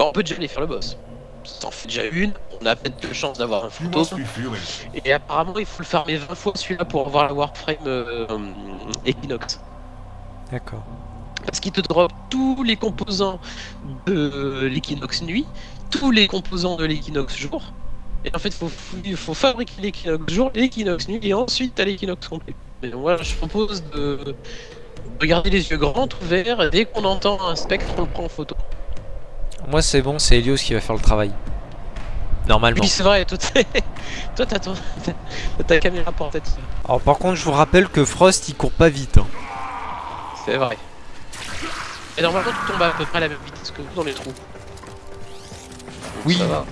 Bah, on peut déjà aller faire le boss. Ça en fait déjà une, on a peut-être de chance d'avoir un it. Et apparemment, il faut le farmer 20 fois celui-là pour avoir la Warframe euh, Equinox. D'accord. Parce qu'il te drop tous les composants de l'Equinox nuit, tous les composants de l'Equinox jour. Et en fait, il faut, faut fabriquer l'Equinox jour, l'Equinox nuit, et ensuite t'as l'Equinox complet. Mais voilà, je propose de de garder les yeux grands ouverts, et dès qu'on entend un spectre, on le prend en photo. Moi c'est bon, c'est Helios qui va faire le travail. Normalement. Oui, c'est vrai, toi, t'as ton- ta caméra portative. Alors par contre je vous rappelle que Frost il court pas vite. hein. C'est vrai. Et normalement, tu tombes à peu près à la même vitesse que nous dans les trous. Donc, Oui. Ça va.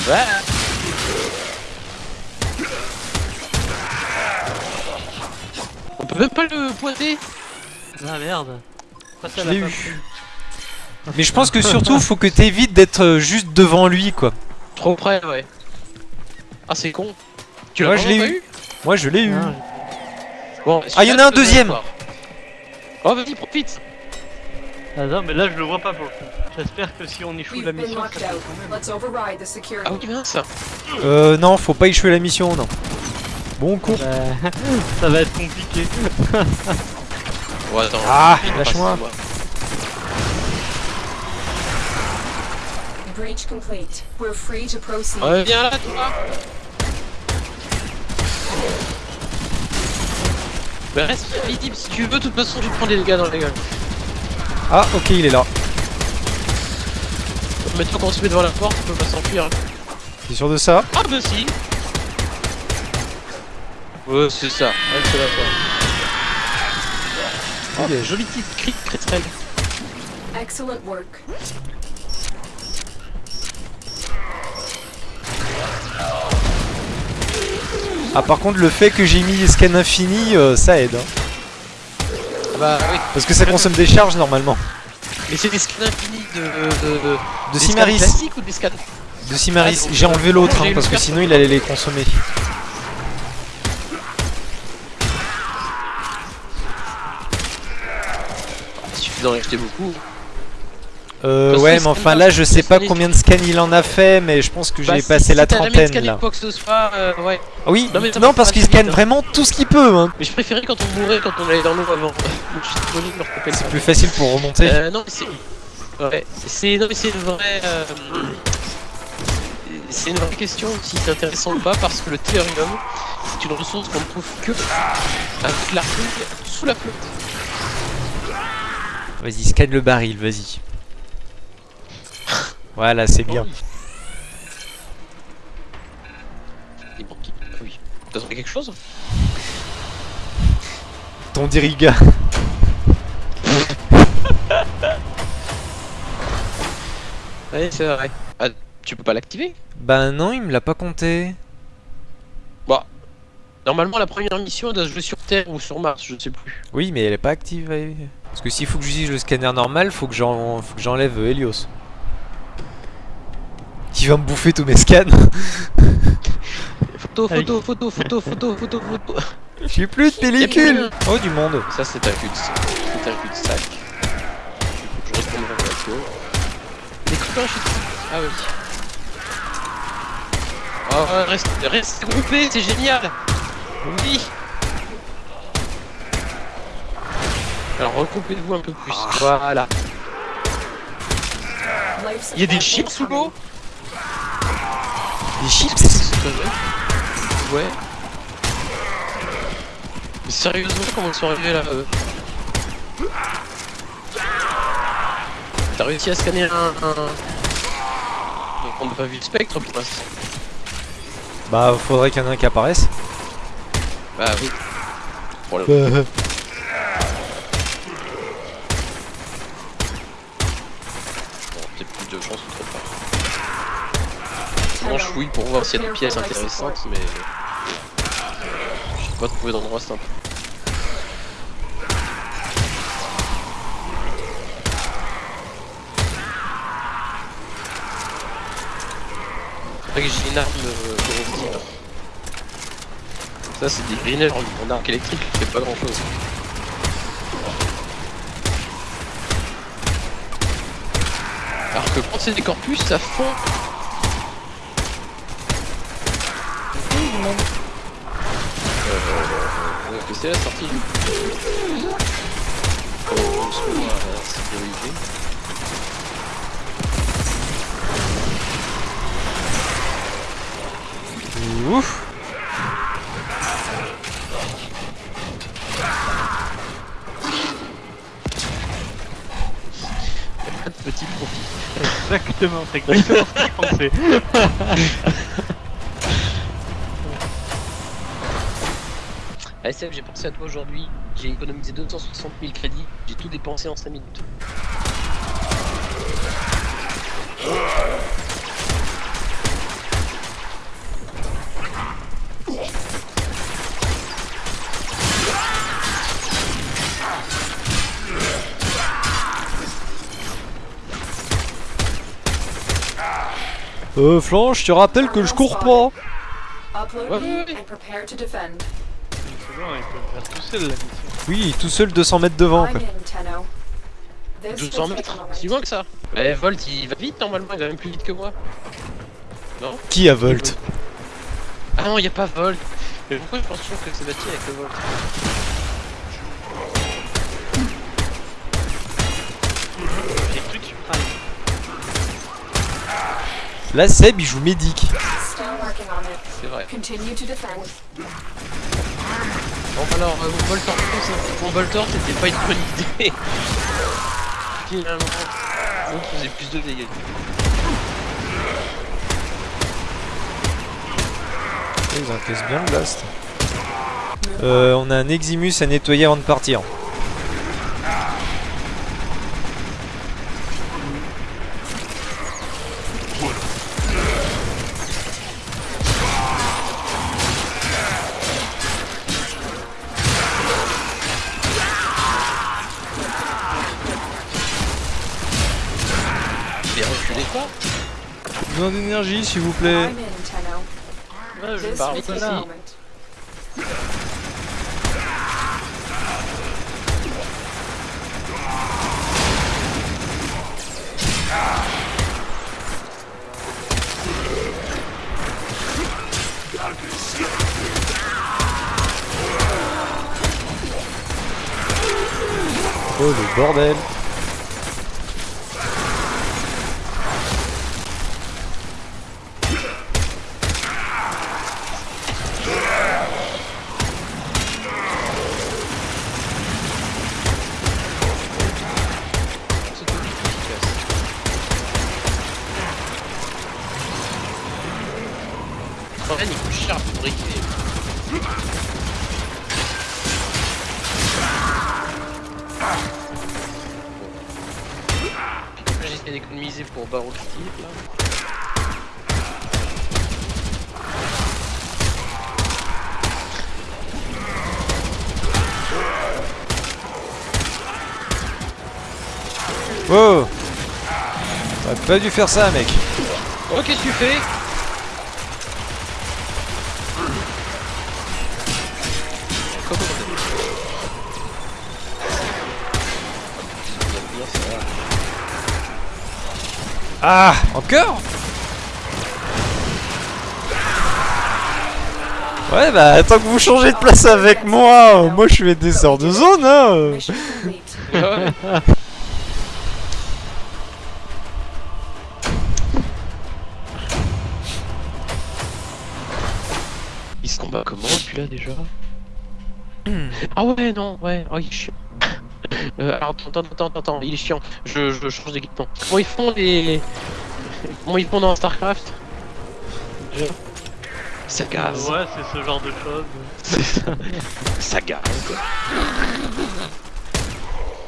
Voilà. On peut même pas le pointer Ah merde. Pourquoi ça Je l'a l'ai pas eu. Mais je pense que surtout faut que t'évites d'être juste devant lui quoi. Trop près, ouais. Ah, c'est con. Tu Moi, l'as je l'ai eu. Moi je l'ai eu. Ah, Bon, Ah, y en a un deuxième. Oh, vas-y, profite Ah non, mais là je le vois pas pour le coup. J'espère que si on échoue la mission, ça même. Ah oui, mince Euh non, faut pas échouer la mission non. Bon cours. Bah, ça va être compliqué. Ouais, attends. Ah, lâche-moi. Breach complete. We're free to proceed. Ouais, viens là, toi Bah, reste visible si tu veux, de toute façon, tu prends des dégâts dans la gueule. Ah ok il est là. Maintenant qu'on se met devant la porte, on peut pas s'enfuir. T'es sûr de ça? Ah bah si Ouais c'est ça, ouais c'est la fois. Oh, Il est- joli petit cri de crétrelle. Excellent work. Ah par contre le fait que j'ai mis scan infini euh, ça aide. hein. Ah bah oui, Parce que ça consomme des charges normalement. mais c'est des scans infinis de... de, de, De Simaris. classiques ou des scans De Simaris. Ah, J'ai enlevé l'autre hein, parce que sinon il allait les consommer. Il suffit d'en acheter beaucoup. Euh, ouais, mais enfin là, je sais pas combien de scans il en a fait, mais je pense que Bah, j'ai si- passé si la trentaine là. quoi que ce soit, euh, ouais. Oui, Non, mais parce qu'il scanne vraiment tout ce qu'il peut. Hein. Mais je préférais quand on mourait, quand on allait dans l'eau avant. C'est plus facile pour remonter. Euh, non, mais c'est. Ouais, c'est. Une vraie. euh, C'est une vraie question si c'est intéressant ou pas parce que le tellurium, c'est une ressource qu'on ne trouve que avec sous la flotte. Vas-y, scanne le baril, vas-y. Voilà, c'est bien. Ah oui. T'as trouvé quelque chose Ton diriga. Ouais, c'est vrai. Ah, tu peux pas l'activer Bah non, il me l'a pas compté. Normalement, la première mission elle doit se jouer sur Terre ou sur Mars, je sais plus. Oui, mais elle est pas active. Parce que s'il faut que j'utilise le scanner normal, faut que j'en- faut que j'enlève euh, Helios. Qui va me bouffer tous mes scans. Photo, Ah photo, photo, photo, photo, photo, photo. J'ai plus de pellicule. Oh du monde. Ça, c'est un cul-de-sac. C'est un cul-de-sac. Je retourne vers la voiture. Des copains, je suis Ah oui. Oh, reste, reste groupé, c'est génial. Oui. Alors regroupez-vous un peu plus. Voilà. Life Il y a des chips sous l'eau? Des chips Ouais. Mais sérieusement, comment ils sont arrivés là eux T'as réussi à scanner un. un... Donc on n'a pas vu le spectre pour l'instant. Bah faudrait qu'il y en ait un qui apparaisse. Bah oui. Bah, Bon, peut-être plus de chance ou trop pas. Sinon je fouille pour voir s'il y a des pièces intéressantes, mais. J'ai pas trouvé d'endroit simple. Faudrait que j'ai une arme euh, corrosive. Ça c'est des greeners en, arc électrique fait pas grand chose. Alors que quand c'est des corpus, ça fond. C'est la sortie du voit à sécurité. Ouf Pas de petit profit. Exactement, c'est exactement ce que je pensais. ASF, j'ai pensé à toi aujourd'hui. J'ai économisé 260 000 crédits. J'ai tout dépensé en 5 minutes. Euh, Flanche, je te rappelle que je cours pas Upload Ouais, il peut le faire tout seul la mission. Oui, tout seul 200 mètres devant, I'm quoi. in, Tenno. This 200 will take mètres. Si loin que ça Eh, Volt, il va vite normalement, il va même plus vite que moi. Non Qui a Volt Ah non, il a pas Volt Mais pourquoi je pense toujours que c'est bâti avec le Volt Les trucs suprêmes. Là, Seb, il joue médic. C'est vrai. Bon alors, euh, mon Voltor c'était pas une bonne idée. Finalement, l'autre faisait plus de dégâts. Ils encaissent bien le blast. Euh, on a un Eximus à nettoyer avant de partir. Besoin d'énergie, s'il vous plaît. Ouais, je là. moment. Oh, le bordel. Fait, il coûte cher à fabriquer. J'essaie d'économiser pour Barreau Steve là. Oh T'aurais pas dû faire ça, mec. Oh, qu'est-ce que tu fais Ah Encore Ouais, bah, tant que vous changez de place avec moi, moi je fais des sorts de zone, hein. Il se combat comment celui-là déjà? Ah ouais non ouais oh, il est chiant. Euh, alors attends attends attends attends il est chiant. Je, je change d'équipement. Comment ils font les comment ils font dans Starcraft? Ça gaz. Ouais, c'est ce genre de choses. C'est ça. Ça gaz quoi.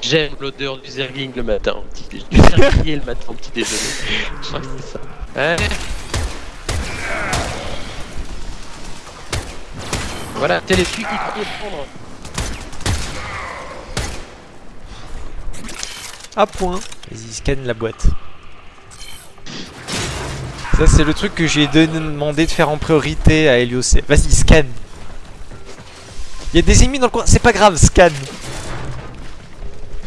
J'aime l'odeur du zergling le matin au petit déjeuner. Du zerglier le matin au petit déjeuner. Je crois que c'est ça. Ouais. Voilà, t'es celui qui croyait prendre. Ah point Vas-y, scanne la boîte. Ça, c'est le truc que j'ai demandé de faire en priorité à Helios. Vas-y, scanne Il y a des ennemis dans le coin, c'est pas grave, scanne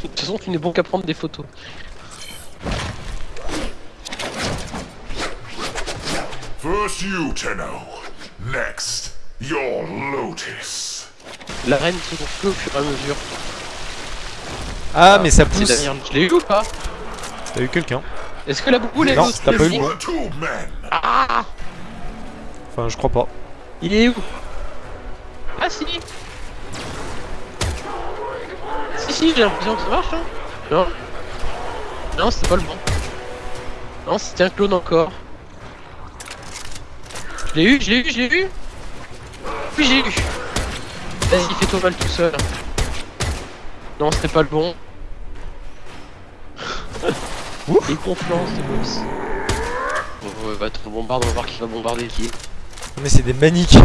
De toute façon, tu n'es bon qu'à prendre des photos. First you, Next, your lotus. La reine se construit au fur et à mesure. Ah, mais ça C'est pousse. Je l'ai eu ou pas T'as eu quelqu'un Est-ce que la boule est Non, t'as pas eu men. Enfin, je crois pas. Il est où? Ah si Si si, j'ai l'impression que ça marche hein Non Non, c'était pas le bon. Non, c'était un clone encore. Je l'ai eu, je l'ai eu, je l'ai eu Oui, j'ai eu Vas-y, fais-toi mal tout seul. Non, c'était pas le bon. Les conflances de boss. Ouais, va te bombarde, on va voir qui va bombarder qui. Mais c'est des maniques.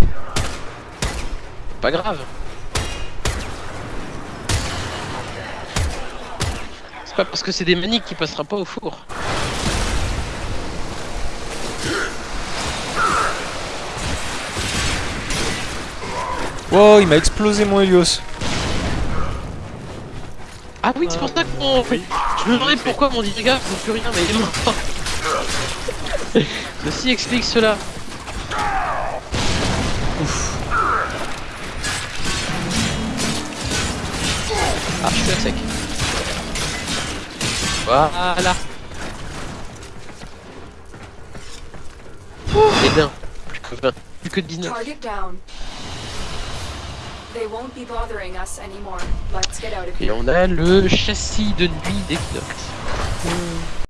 Pas grave. C'est pas parce que c'est des maniques qui passera pas au four. Wow, il m'a explosé mon Helios. Ah oui, c'est pour ça qu'on. Je me demandais pourquoi mon dirigeant faisait plus rien, mais il est mort. Ceci explique cela. Ah, je suis à sec. Voilà. Et d'un. Plus que 20. Plus que 19. Et on a le châssis de nuit d'Equinox.